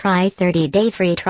Try 30 day free trial.